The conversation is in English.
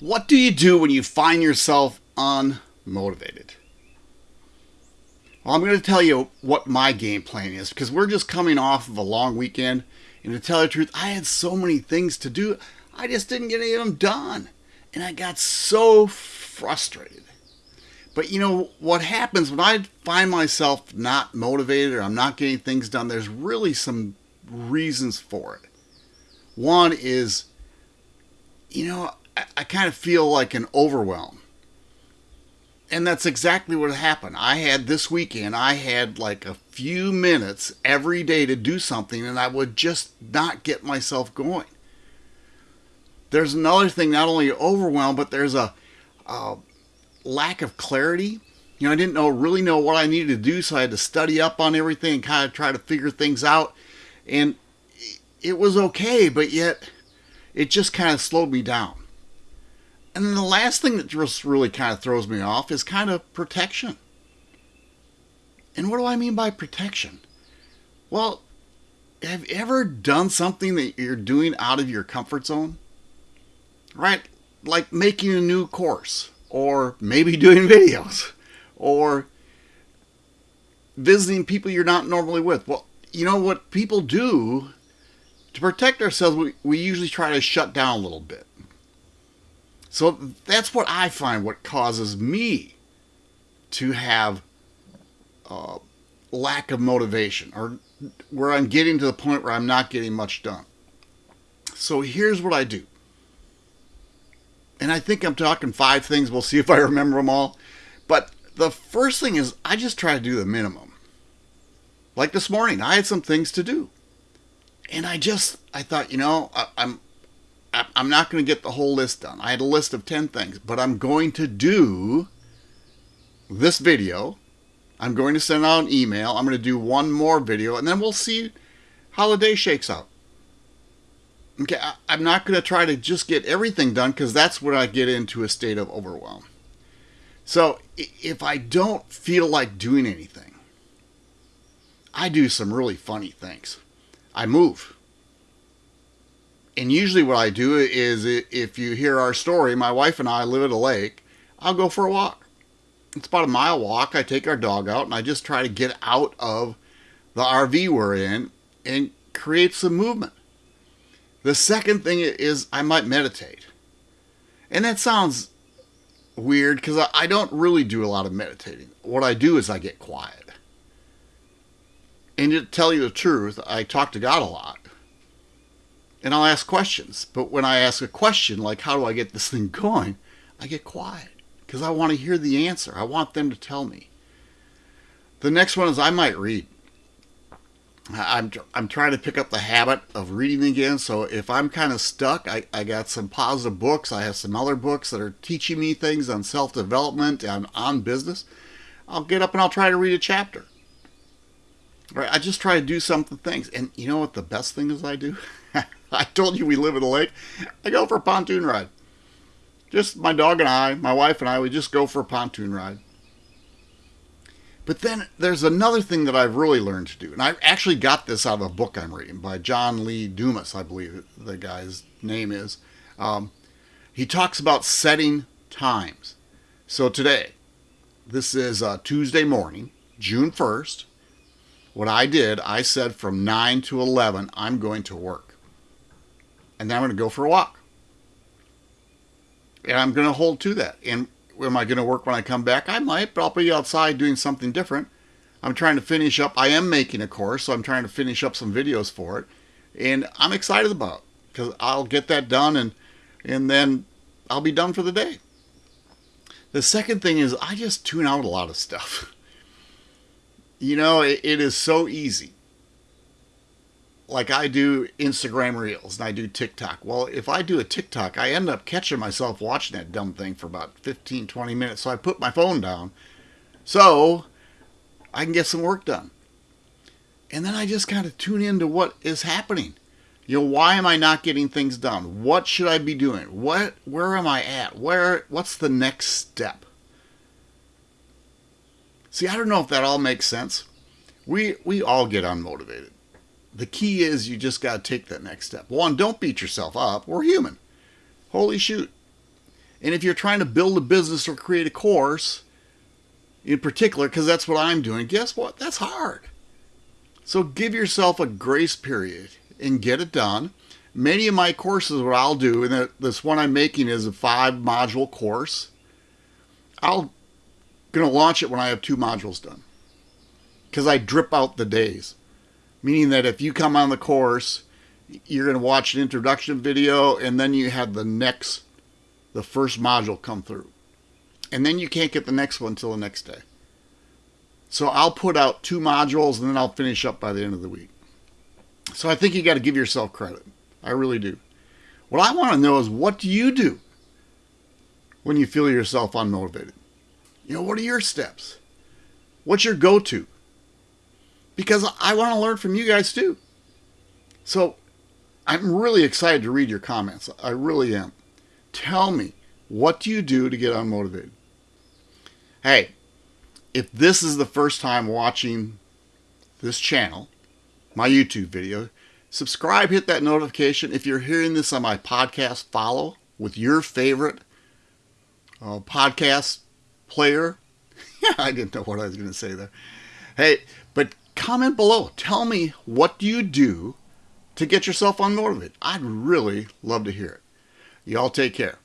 What do you do when you find yourself unmotivated? Well, I'm going to tell you what my game plan is because we're just coming off of a long weekend. And to tell the truth, I had so many things to do, I just didn't get any of them done. And I got so frustrated. But you know what happens when I find myself not motivated or I'm not getting things done? There's really some reasons for it. One is, you know, I, I kind of feel like an overwhelm. And that's exactly what happened. I had this weekend, I had like a few minutes every day to do something, and I would just not get myself going. There's another thing, not only overwhelm, but there's a, a lack of clarity. You know, I didn't know really know what I needed to do, so I had to study up on everything and kind of try to figure things out. And it was okay, but yet it just kind of slowed me down. And then the last thing that just really kind of throws me off is kind of protection. And what do I mean by protection? Well, have you ever done something that you're doing out of your comfort zone? Right? Like making a new course, or maybe doing videos, or visiting people you're not normally with. Well, you know what people do to protect ourselves, we, we usually try to shut down a little bit. So that's what I find what causes me to have uh, lack of motivation or where I'm getting to the point where I'm not getting much done. So here's what I do. And I think I'm talking five things. We'll see if I remember them all. But the first thing is I just try to do the minimum. Like this morning, I had some things to do. And I just, I thought, you know, I, I'm I'm not going to get the whole list done. I had a list of 10 things, but I'm going to do this video. I'm going to send out an email. I'm going to do one more video, and then we'll see how the day shakes out. Okay, I'm not going to try to just get everything done because that's when I get into a state of overwhelm. So if I don't feel like doing anything, I do some really funny things. I move and usually what I do is if you hear our story, my wife and I live at a lake, I'll go for a walk. It's about a mile walk. I take our dog out and I just try to get out of the RV we're in and create some movement. The second thing is I might meditate. And that sounds weird because I don't really do a lot of meditating. What I do is I get quiet. And to tell you the truth, I talk to God a lot and I'll ask questions. But when I ask a question, like how do I get this thing going, I get quiet because I want to hear the answer. I want them to tell me. The next one is I might read. I'm, I'm trying to pick up the habit of reading again. So if I'm kind of stuck, I, I got some positive books. I have some other books that are teaching me things on self-development and on business. I'll get up and I'll try to read a chapter. Right? I just try to do something things. And you know what the best thing is I do? I told you we live in a lake. I go for a pontoon ride. Just my dog and I, my wife and I, we just go for a pontoon ride. But then there's another thing that I've really learned to do. And I actually got this out of a book I'm reading by John Lee Dumas, I believe the guy's name is. Um, he talks about setting times. So today, this is uh, Tuesday morning, June 1st. What I did, I said from 9 to 11, I'm going to work and then I'm going to go for a walk. And I'm going to hold to that. And am I going to work when I come back? I might, but I'll be outside doing something different. I'm trying to finish up. I am making a course, so I'm trying to finish up some videos for it. And I'm excited about because I'll get that done and and then I'll be done for the day. The second thing is I just tune out a lot of stuff. You know, it, it is so easy like I do Instagram Reels and I do TikTok. Well, if I do a TikTok, I end up catching myself watching that dumb thing for about 15, 20 minutes. So I put my phone down so I can get some work done. And then I just kind of tune into what is happening. You know, why am I not getting things done? What should I be doing? What where am I at? Where what's the next step? See, I don't know if that all makes sense. We we all get unmotivated the key is you just got to take that next step. One, don't beat yourself up. We're human. Holy shoot. And if you're trying to build a business or create a course, in particular, because that's what I'm doing, guess what? That's hard. So give yourself a grace period and get it done. Many of my courses, what I'll do, and this one I'm making is a five module course. I'll gonna launch it when I have two modules done because I drip out the days, meaning that if you come on the course, you're gonna watch an introduction video and then you have the next, the first module come through and then you can't get the next one until the next day. So I'll put out two modules and then I'll finish up by the end of the week. So I think you got to give yourself credit. I really do. What I want to know is what do you do when you feel yourself unmotivated? You know, what are your steps? What's your go to? Because I want to learn from you guys too. So I'm really excited to read your comments. I really am. Tell me, what do you do to get unmotivated? Hey, if this is the first time watching this channel, my YouTube video, subscribe, hit that notification. If you're hearing this on my podcast, follow with your favorite uh, podcast player. I didn't know what I was going to say there. Hey, but comment below. Tell me what do you do to get yourself on unmotivated. I'd really love to hear it. Y'all take care.